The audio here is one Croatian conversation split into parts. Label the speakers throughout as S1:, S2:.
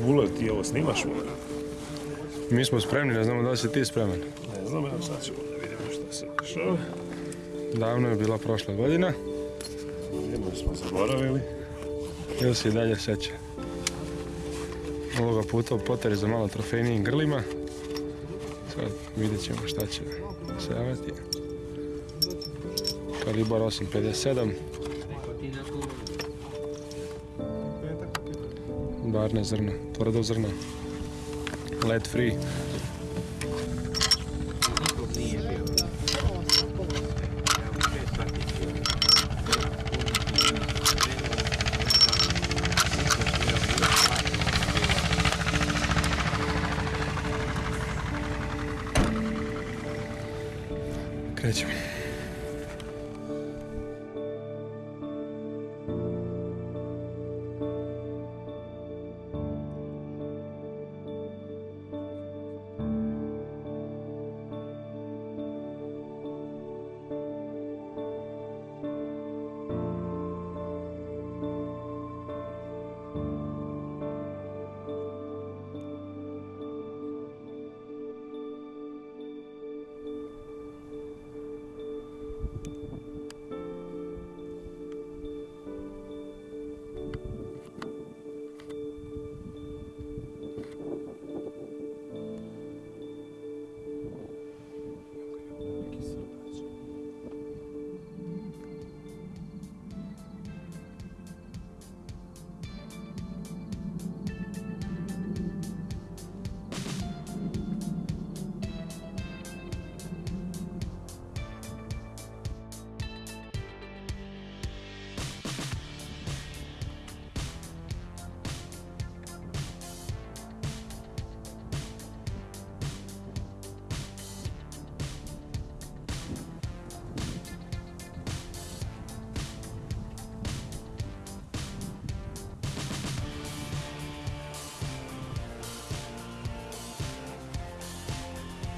S1: Vule, ti ovo snimaš?
S2: Mi smo spremni, ne znamo da li si ti spreman.
S1: Ne znam, ja sad ćemo da vidimo što se dešava.
S2: Davno je bila prošla godina.
S1: Jedno smo zaboravili.
S2: Ili se i dalje seća. Ovoga puta u poteri za malo trofejnijim grlima. Sad vidjet ćemo šta će se javati. Kalibar 857. Барне зрно, tvrdo zrno. Lead free. Krećemo.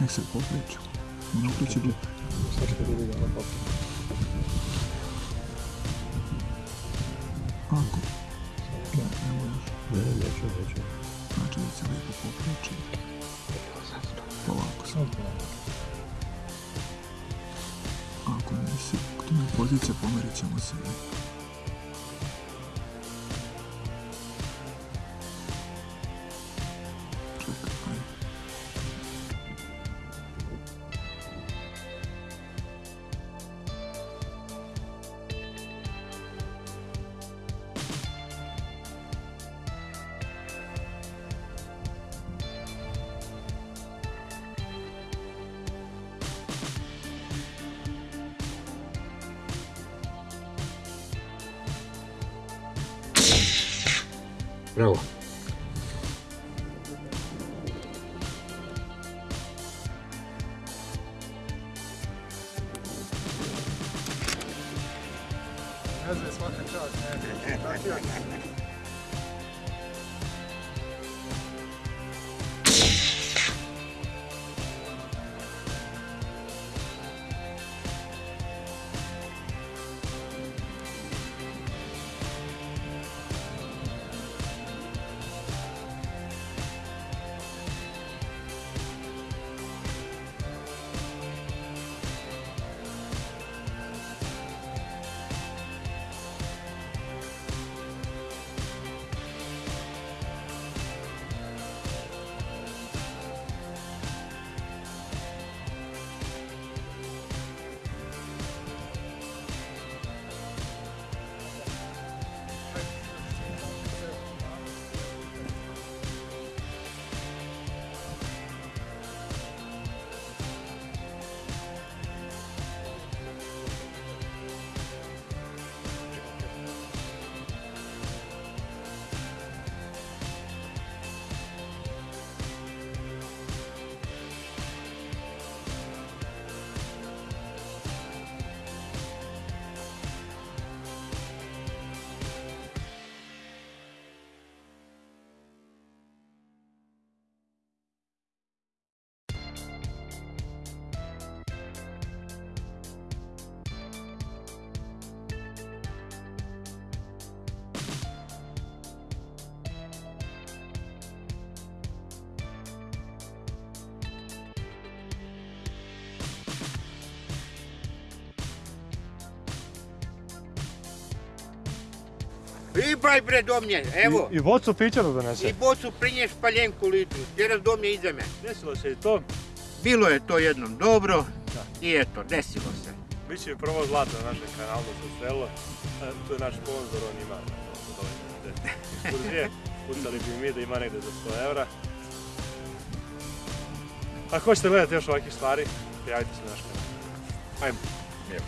S3: Nek se pokreću. Ona uključi blip. Ako. Ne, ne možeš.
S1: Ne, neću, neću.
S3: Znači da se lijepo pokreće. Polako sam. Ako nisi, tu ne pozicija, pomerit ćemo se. Čekaj,
S4: Bravo. How's this fucking truck, man? I baj bre do mnje, evo.
S5: I, i bocu pića da
S4: I
S5: donese.
S4: bocu prinješ paljenku litru. Vjeras do mnje iza me.
S5: Desilo se i to.
S4: Bilo je to jednom dobro. I eto, desilo se.
S5: Biće prvo zlato na našem kanalu sa selo. E, Tu je naš sponsor, on ima ekskurzije. Pucali bi mi da ima negdje za 100 evra. Ako hoćete gledati još ovakvih stvari, prijavite se na naš kanal. Ajmo.
S6: Idemo.